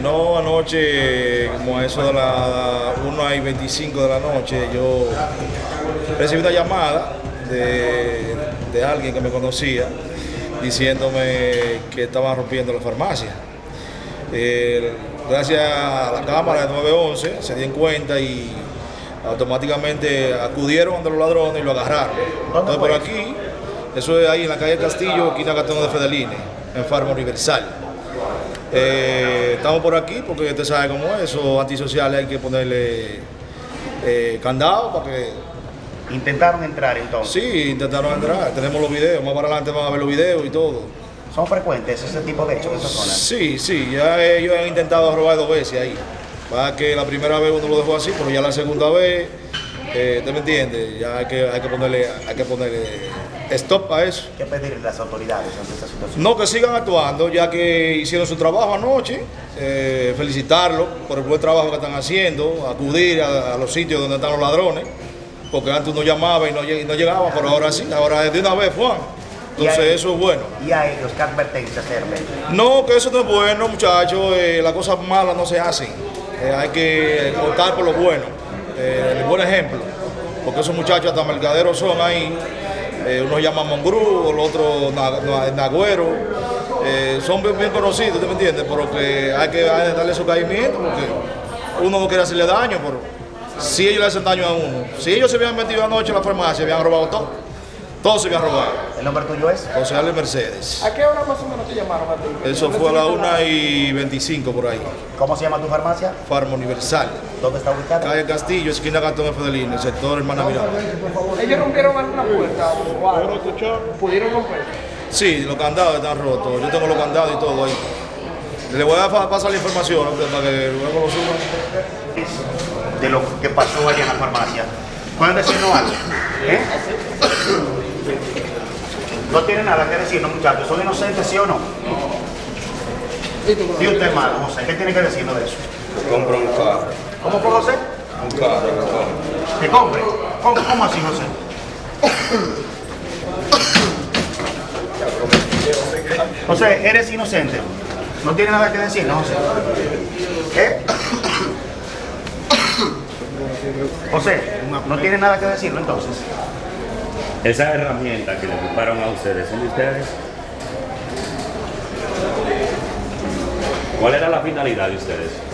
No, anoche, como a eso de las 1 y 25 de la noche, yo recibí una llamada de, de alguien que me conocía diciéndome que estaban rompiendo la farmacia. Eh, gracias a la cámara de 911 se dieron cuenta y automáticamente acudieron ante los ladrones y lo agarraron. Entonces por aquí, eso es ahí en la calle Castillo, esquina Gastón de Fedeline, en Farma Universal. Eh, estamos por aquí porque usted sabe cómo es, esos antisociales hay que ponerle eh, candado para que... ¿Intentaron entrar entonces? Sí, intentaron entrar, tenemos los videos, más para adelante van a ver los videos y todo. ¿Son frecuentes ese tipo de hechos en esta zona? Sí, sí, ya ellos han intentado robar dos veces ahí. Para que la primera vez uno lo dejó así, pero ya la segunda vez, eh, ¿usted me entiende? Ya hay que, hay que ponerle, hay que ponerle stop a eso. ¿Qué pedirle a las autoridades ante esta situación? No, que sigan actuando, ya que hicieron su trabajo anoche, eh, felicitarlos por el buen trabajo que están haciendo, acudir a, a los sitios donde están los ladrones, porque antes uno llamaba y no, y no llegaba, pero ahora sí, ahora es de una vez, Juan. Entonces eso es bueno. ¿Y a ellos qué advertencia hacerle? No, que eso no es bueno, muchachos. eh, las cosas malas no se hacen. Eh, hay que optar por lo bueno. Eh, el buen ejemplo. Porque esos muchachos hasta mercaderos son ahí. Eh, uno llama Mongrú, el otro Na- Na- Nagüero. Eh, son bien, conocidos, ¿usted me entiende? Pero que hay que darle su caimiento porque uno no quiere hacerle daño, pero si ellos le hacen daño a uno. Si ellos se habían metido anoche en la farmacia, habían robado todo. Todo se habían robado. ¿El nombre tuyo es? José Ale Mercedes. ¿A qué hora más o menos te llamaron a ti? Eso fue a las 1 y 25 por ahí. ¿Cómo se llama tu farmacia? Farma Universal. ¿Dónde está ubicada? Calle Castillo, esquina Gastón de Fedelín, el sector Hermana Miranda. ¿Ellos rompieron alguna puerta o algo? ¿Pudieron romper? Sí, los candados están rotos. Yo tengo los candados y todo ahí. Le voy a pasar la información ¿no? para que luego lo suban. De lo que pasó allá en la farmacia. ¿Pueden decirnos algo? ¿Eh? No tienen nada que decirnos, muchachos. ¿Son inocentes, sí o no? Y usted, malo, José, ¿qué tiene que decirnos de eso? Compro un carro, ¿Cómo fue, José? un carro, un carro. ¿Que compre? ¿Cómo, cómo así, José? José, eres inocente. No tiene nada que decir, ¿no, José? ¿Qué? José, no tiene nada que decirlo entonces. Esas herramientas que le ocuparon a ustedes, ¿son de ustedes? ¿Cuál era la finalidad de ustedes?